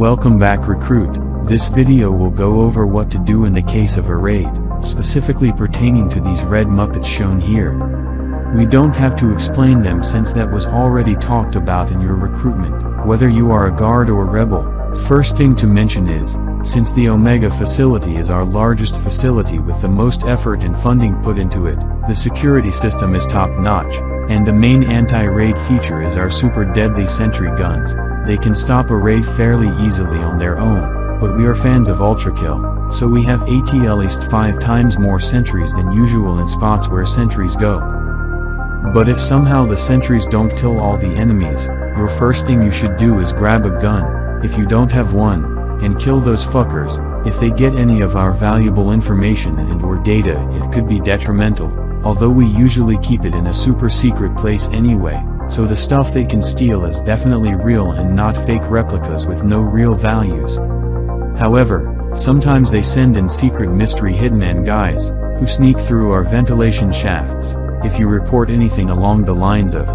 Welcome back recruit, this video will go over what to do in the case of a raid, specifically pertaining to these red muppets shown here. We don't have to explain them since that was already talked about in your recruitment, whether you are a guard or rebel. First thing to mention is, since the Omega facility is our largest facility with the most effort and funding put into it, the security system is top-notch, and the main anti-raid feature is our super deadly sentry guns, they can stop a raid fairly easily on their own, but we are fans of Ultrakill, so we have at least 5 times more sentries than usual in spots where sentries go. But if somehow the sentries don't kill all the enemies, your first thing you should do is grab a gun, if you don't have one, and kill those fuckers, if they get any of our valuable information and or data it could be detrimental, although we usually keep it in a super secret place anyway, so the stuff they can steal is definitely real and not fake replicas with no real values. However, sometimes they send in secret mystery hitman guys, who sneak through our ventilation shafts, if you report anything along the lines of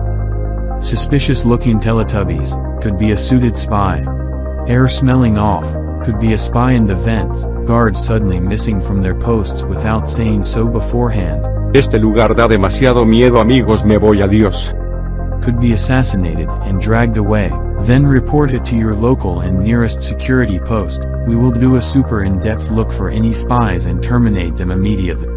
suspicious looking Teletubbies, could be a suited spy. Air smelling off, could be a spy in the vents, guards suddenly missing from their posts without saying so beforehand. Este lugar da demasiado miedo amigos me voy adiós could be assassinated and dragged away, then report it to your local and nearest security post, we will do a super in-depth look for any spies and terminate them immediately.